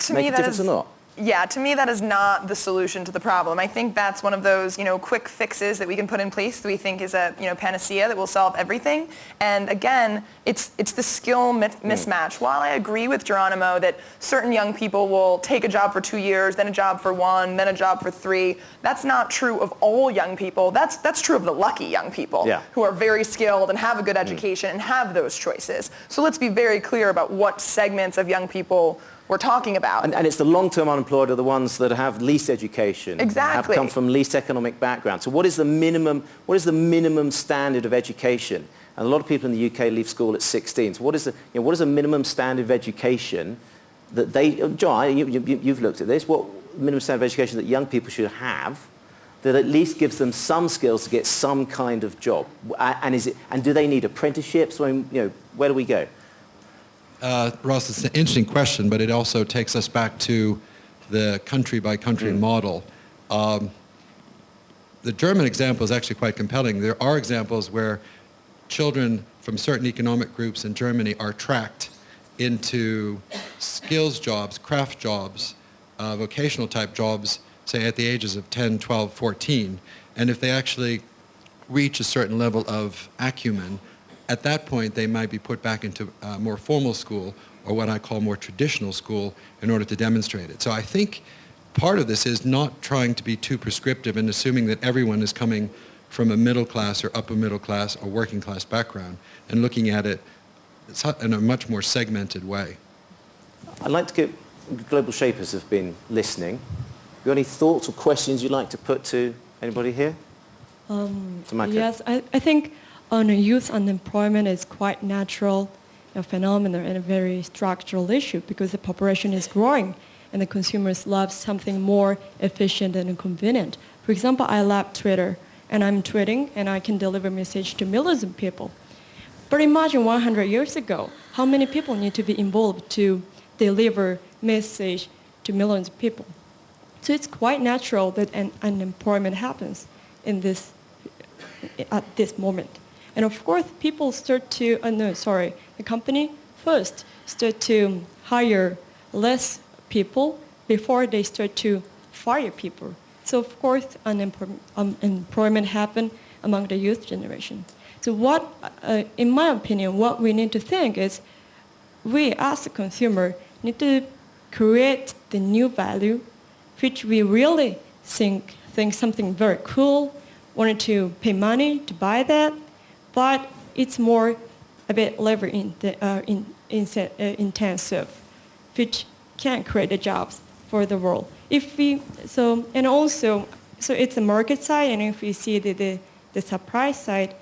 to make me, a difference is, or not? Yeah, to me that is not the solution to the problem. I think that's one of those, you know, quick fixes that we can put in place that we think is a, you know, panacea that will solve everything. And again, it's it's the skill hmm. mismatch. Mm. While I agree with Geronimo that certain young people will take a job for two years, then a job for one, then a job for three, that's not true of all young people. That's that's true of the lucky young people yeah. who are very skilled and have a good hmm. education mm. and have those choices. So let's be very clear about what segments of young people we're talking about. And, and it's the long-term unemployed are the ones that have least education, Exactly. have come from least economic background. So what is the minimum? What is the minimum standard of education? And a lot of people in the UK leave school at 16. So what is the, you know, what is a minimum standard of education that they? Uh, John, you, you, you've looked at this. What minimum standard of education that young people should have? That at least gives them some skills to get some kind of job, and is it? And do they need apprenticeships? I mean, you know, where do we go? Uh, Ross, it's an interesting question, but it also takes us back to the country-by-country model. Um, the German example is actually quite compelling. There are examples where children from certain economic groups in Germany are tracked into skills jobs, craft jobs, uh, vocational type jobs, say at the ages of 10, 12, 14. And if they actually reach a certain level of acumen, at that point they might be put back into uh, more formal school or what I call more traditional school in order to demonstrate it. So I think part of this is not trying to be too prescriptive and assuming that everyone is coming from a middle class or upper middle class or working class background and looking at it in a much more segmented way. I'd like to get global shapers have been listening. You got any thoughts or questions you'd like to put to anybody here? Um, To yes, I, I think on youth unemployment is quite natural a phenomenon and a very structural issue because the population is growing and the consumers love something more efficient and convenient. For example, I love Twitter and I'm tweeting and I can deliver message to millions of people. But imagine 100 years ago, how many people need to be involved to deliver message to millions of people? So it's quite natural that an unemployment happens in this, at this moment. And of course, people start to, uh, no, sorry, the company first start to hire less people before they start to fire people. So of course, unemployment, um, happen among the youth generation. So what, uh, in my opinion, what we need to think is we as a consumer need to create the new value which we really think, think something very cool, wanted to pay money to buy that, but it's more a bit labor in, uh, in, in, uh, intensive, which can create the jobs for the world. If we, so, and also, so it's the market side, and if we see the, the, the supply side,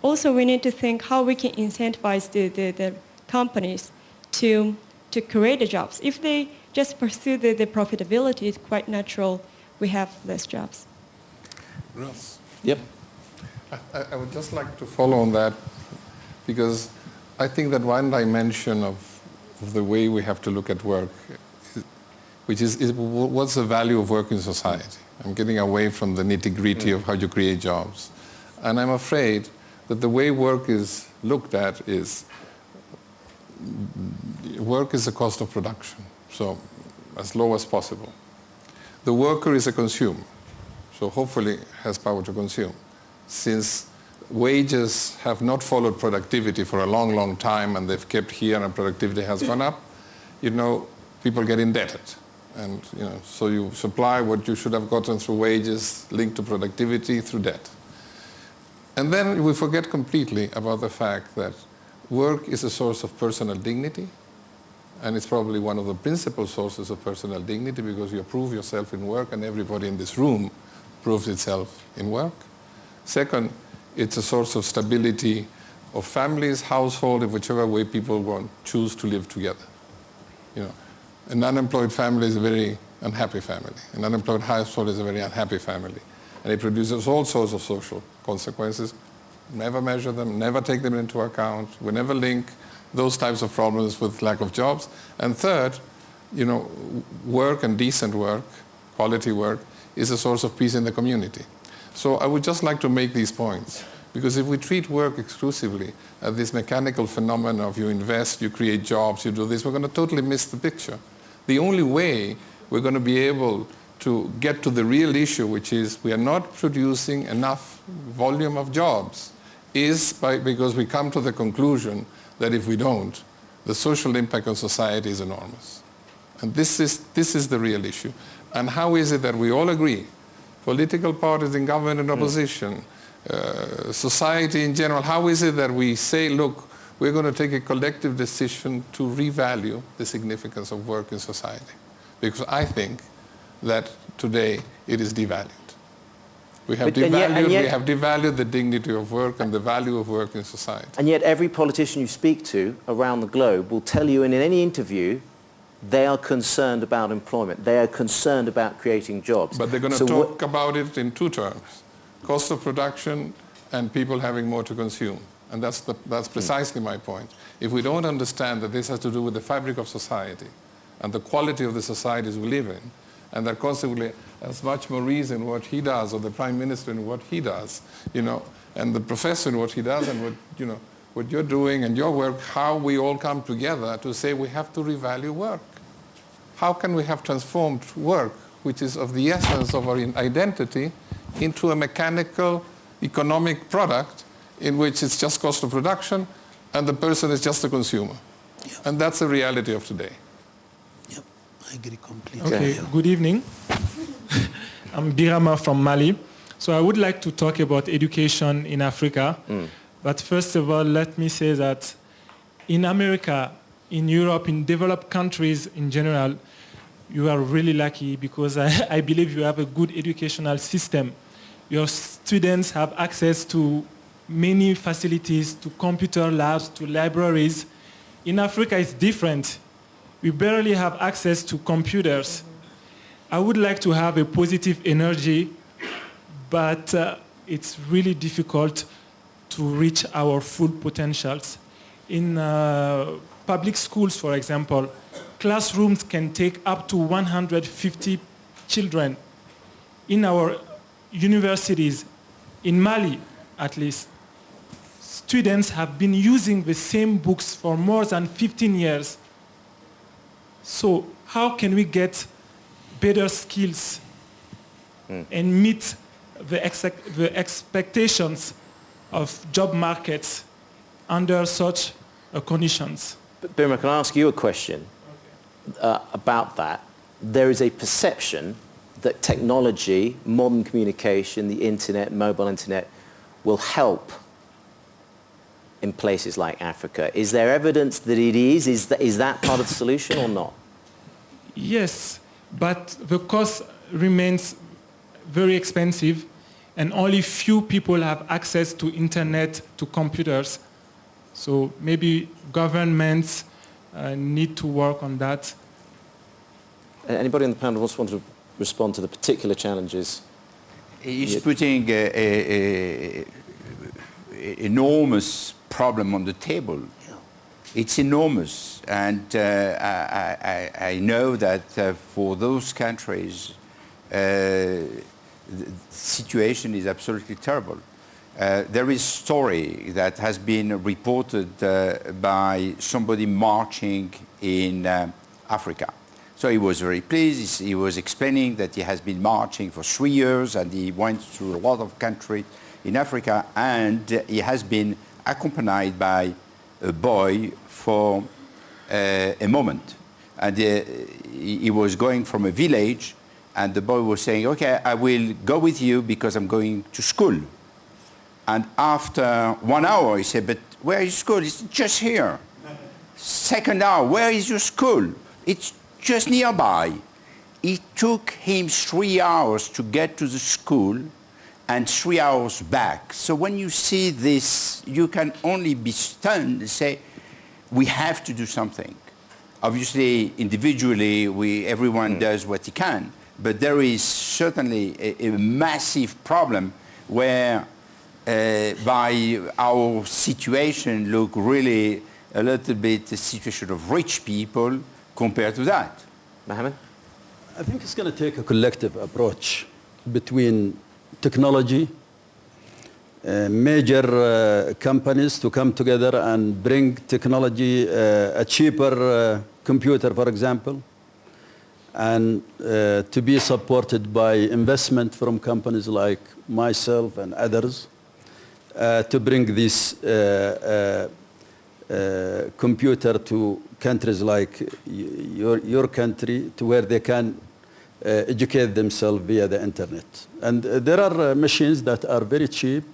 also we need to think how we can incentivize the, the, the companies to, to create the jobs. If they just pursue the, the profitability, it's quite natural we have less jobs. Ross, Yep. I, I would just like to follow on that because I think that one dimension of, of the way we have to look at work, which is, is what's the value of work in society? I'm getting away from the nitty-gritty of how you create jobs. And I'm afraid that the way work is looked at is work is the cost of production, so as low as possible. The worker is a consumer, so hopefully has power to consume. Since wages have not followed productivity for a long, long time and they've kept here and productivity has gone up, you know, people get indebted. And, you know, so you supply what you should have gotten through wages linked to productivity through debt. And then we forget completely about the fact that work is a source of personal dignity, and it's probably one of the principal sources of personal dignity because you prove yourself in work and everybody in this room proves itself in work. Second, it's a source of stability of families, household, in whichever way people want, choose to live together. You know, an unemployed family is a very unhappy family. An unemployed household is a very unhappy family. And it produces all sorts of social consequences. Never measure them, never take them into account. We never link those types of problems with lack of jobs. And third, you know, work and decent work, quality work, is a source of peace in the community. So I would just like to make these points. Because if we treat work exclusively as this mechanical phenomenon of you invest, you create jobs, you do this, we're going to totally miss the picture. The only way we're going to be able to get to the real issue, which is we are not producing enough volume of jobs, is by, because we come to the conclusion that if we don't, the social impact on society is enormous. And this is, this is the real issue. And how is it that we all agree, political parties in government and opposition, uh, society in general, how is it that we say, look, we're going to take a collective decision to revalue the significance of work in society. Because I think that today it is devalued. We have, But- and yet- devalued, and yet- we have devalued the dignity of work and the value of work in society. And yet every politician you speak to around the globe will tell you in any interview they are concerned about employment. They are concerned about creating jobs. But they're going to So talk about it in two terms, cost of production and people having more to consume. And that's, the, that's hmm. precisely my point. If we don't understand that this has to do with the fabric of society and the quality of the societies we live in, and that consequently, as much more reason what he does, or the Prime Minister in what he does, you know, and the professor in what he does, and what, you know, what you're doing and your work, how we all come together to say we have to revalue work. How can we have transformed work, which is of the essence of our identity, into a mechanical economic product in which it's just cost of production and the person is just a consumer? And that's the reality of today. Yep, I agree completely. Okay, good evening. I'm Birama from Mali. So I would like to talk about education in Africa. Mm. But first of all, let me say that in America, in Europe, in developed countries in general, you are really lucky because I, I believe you have a good educational system. Your students have access to many facilities, to computer labs, to libraries. In Africa, it's different we barely have access to computers. I would like to have a positive energy, but uh, it's really difficult to reach our full potentials. In uh, public schools, for example, classrooms can take up to 150 children. In our universities, in Mali at least, students have been using the same books for more than 15 years. So how can we get better skills and meet the, the expectations of job markets under such uh, conditions? But Birma, can I ask you a question uh, about that? There is a perception that technology, modern communication, the internet, mobile internet, will help in places like Africa. Is there evidence that it is? Is that, is that part of the solution or not? Yes, but the cost remains very expensive and only few people have access to internet, to computers. So maybe governments uh, need to work on that. Anybody on the panel wants to respond to the particular challenges? He's Yeah. putting a, a, a- a- enormous problem on the table. It's enormous, and uh, I, I, I know that uh, for those countries, uh, the situation is absolutely terrible. Uh, there is a story that has been reported uh, by somebody marching in uh, Africa. So he was very pleased. He was explaining that he has been marching for three years and he went through a lot of countries in Africa and he has been accompanied by a boy for uh, a moment. And uh, he was going from a village and the boy was saying, okay, I will go with you because I'm going to school. And after one hour, he said, but where is school? It's just here. Second hour, where is your school? It's just nearby. It took him three hours to get to the school and three hours back. So when you see this, you can only be stunned and say, we have to do something. Obviously, individually, we, everyone hmm. does what he can, but there is certainly a, a massive problem where uh, by our situation look really a little bit the situation of rich people compared to that. Mohammed? I think it's going to take a collective approach between technology, uh, major uh, companies to come together and bring technology, uh, a cheaper uh, computer, for example, and uh, to be supported by investment from companies like myself and others uh, to bring this uh, uh, uh, computer to countries like your, your country to where they can uh, educate themselves via the internet. And there are machines that are very cheap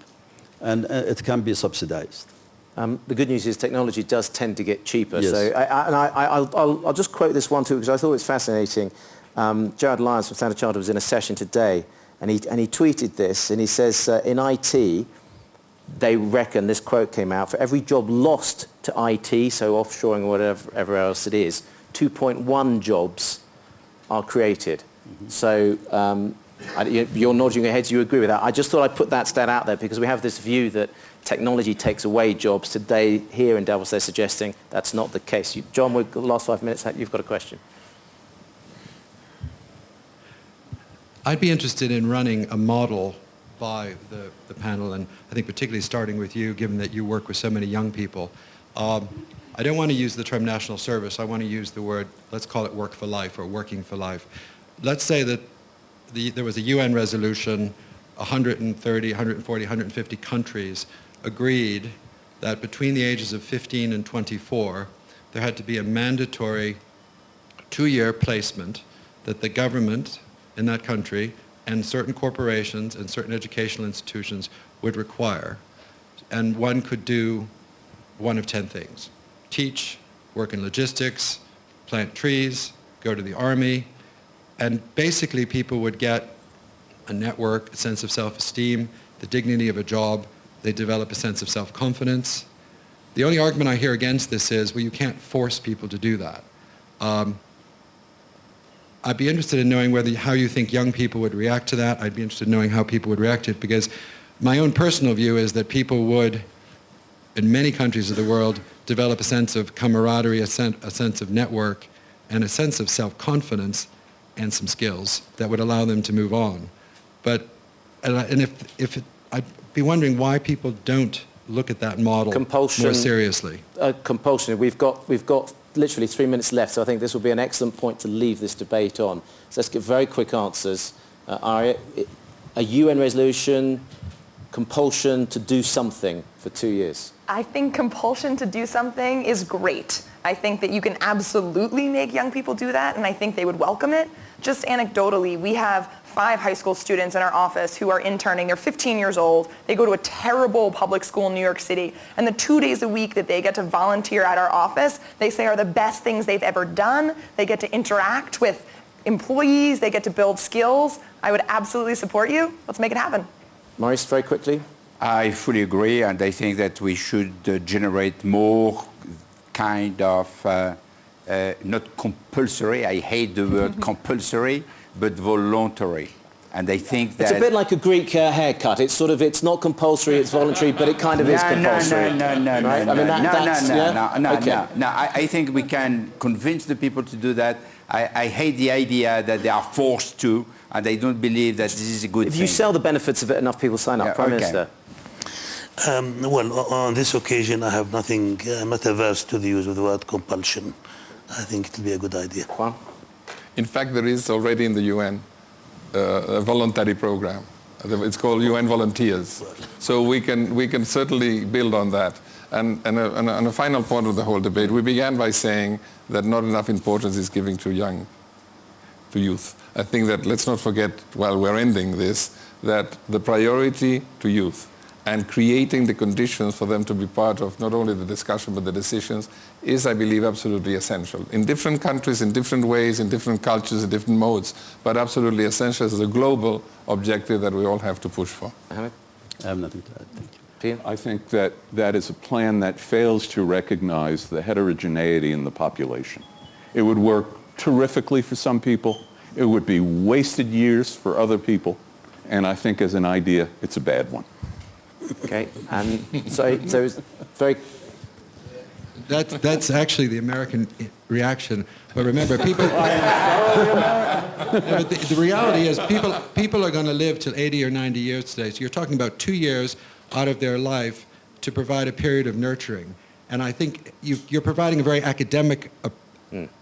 and it can be subsidized. Um, the good news is technology does tend to get cheaper. Yes. So, I, I, and I, I, I'll, I'll, I'll just quote this one too because I thought it was fascinating. Um, Gerard Lyons from Standard Chartered was in a session today, and he and he tweeted this, and he says uh, in IT, they reckon this quote came out for every job lost to IT, so offshoring or whatever, else it is, 2.1 jobs are created. So um, I, you- you're nodding your heads, you agree with that. I just thought I'd put that stat out there because we have this view that technology takes away jobs. Today, here in Davos, they're suggesting that's not the case. You, John, we've got the last five minutes. You've got a question. I'd be interested in running a model by the, the panel, and I think particularly starting with you, given that you work with so many young people. Um, I don't want to use the term national service. I want to use the word, let's call it work for life or working for life. Let's say that the, there was a UN resolution, 130, 140, 150 countries agreed that between the ages of 15 and 24, there had to be a mandatory two-year placement that the government in that country and certain corporations and certain educational institutions would require. And one could do one of 10 things. Teach, work in logistics, plant trees, go to the army, and basically people would get a network, a sense of self-esteem, the dignity of a job, they develop a sense of self-confidence. The only argument I hear against this is, well, you can't force people to do that. Um, I'd be interested in knowing whether how you think young people would react to that. I'd be interested in knowing how people would react to it because my own personal view is that people would, in many countries of the world, develop a sense of camaraderie, a, sen- a sense of network, and a sense of self-confidence and some skills that would allow them to move on. But, and, if, if it, I'd be wondering why people don't look at that model Compulsion. more seriously. uh, compulsion. We've got, we've got literally three minutes left, so I think this will be an excellent point to leave this debate on. So let's get very quick answers. Uh, Arya, i- a UN resolution, compulsion to do something for two years. I think compulsion to do something is great. I think that you can absolutely make young people do that, and I think they would welcome it. Just anecdotally, we have five high school students in our office who are interning. They're 15 years old. They go to a terrible public school in New York City, and the two days a week that they get to volunteer at our office, they say are the best things they've ever done. They get to interact with employees. They get to build skills. I would absolutely support you. Let's make it happen. Maurice, very quickly. I fully agree, and I think that we should uh, generate more kind of, uh, uh, not compulsory, I hate the word compulsory, but voluntary. And I think that... It's a bit like a Greek uh, haircut. It's sort of, it's not compulsory, it's voluntary, but it kind of is compulsory. No, no, no, no, right? no, I mean, that, no, that's, no, yeah? no, no, okay. no, no. I, I think we can convince the people to do that. I, I hate the idea that they are forced to, and I don't believe that this is a good If thing. you sell the benefits of it, enough people sign up. Yeah, Prime okay. Minister. Um, well, on this occasion, I have nothing, I'm not averse to the use of the word compulsion. I think it will be a good idea. Juan? In fact, there is already in the UN uh, a voluntary program. It's called UN Volunteers. So we can, we can certainly build on that. And, and, a, and, a, and a final point of the whole debate, we began by saying that not enough importance is given to young, to youth. I think that let's not forget, while we're ending this, that the priority to youth and creating the conditions for them to be part of not only the discussion but the decisions is, I believe, absolutely essential. In different countries, in different ways, in different cultures, in different modes, but absolutely essential as a global objective that we all have to push for. Mohammed? I have nothing to add. Thank you. Pia? I think that that is a plan that fails to recognize the heterogeneity in the population. It would work terrifically for some people. It would be wasted years for other people. And I think as an idea, it's a bad one. Okay. And so, so it's very That's, that's actually the American reaction. But remember, people... No, but the, the reality is people, people are going to live till 80 or 90 years today. So you're talking about two years out of their life to provide a period of nurturing. And I think you, you're providing a very academic uh,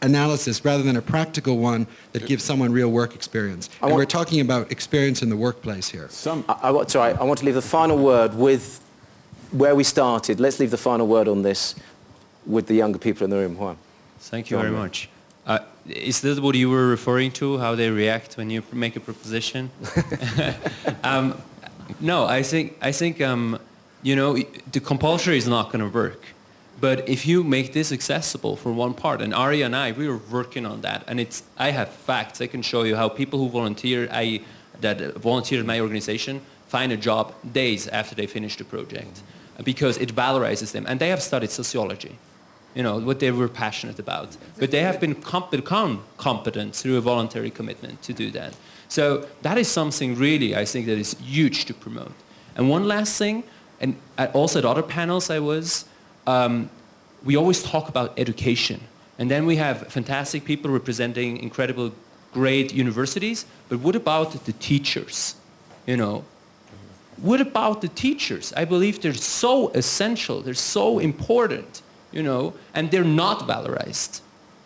analysis rather than a practical one that gives someone real work experience. And we're talking about experience in the workplace here. Some, I, I, want- sorry, I want to leave the final word with where we started. Let's leave the final word on this with the younger people in the room. Juan. Thank you John, very yeah. much. Uh, is that what you were referring to, how they react when you make a proposition? um, no, I think, I think um, You know, the compulsory is not going to work. But if you make this accessible for one part, and Arya and I, we are working on that, and it's, I have facts. I can show you how people who volunteer, I, that volunteer in my organization, find a job days after they finish the project, because it valorizes them. And they have studied sociology, you know, what they were passionate about. But they have been comp- become competent through a voluntary commitment to do that. So that is something really, I think, that is huge to promote. And one last thing, and uh, also at other panels I was, um, we always talk about education. And then we have fantastic people representing incredible, great universities. But what about the teachers? You know, what about the teachers? I believe they're so essential. They're so important, you know, and they're not valorized.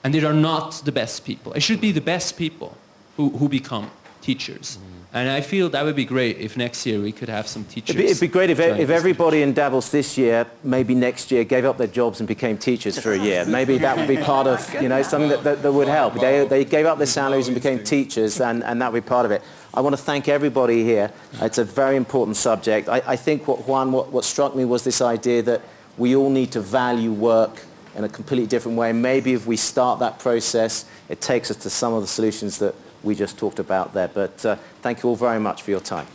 And they are not the best people. It should be the best people who, who become teachers. And I feel that would be great if next year we could have some teachers. It'd be, it'd be great if, if everybody in Davos this year, maybe next year, gave up their jobs and became teachers for a year. Maybe that would be part of, you know, something that, that, that would help. They, they gave up their salaries and became teachers, and, and that would be part of it. I want to thank everybody here. It's a very important subject. I, I think what Juan, what, what struck me was this idea that we all need to value work in a completely different way. Maybe if we start that process, it takes us to some of the solutions that we just talked about there. But uh, thank you all very much for your time.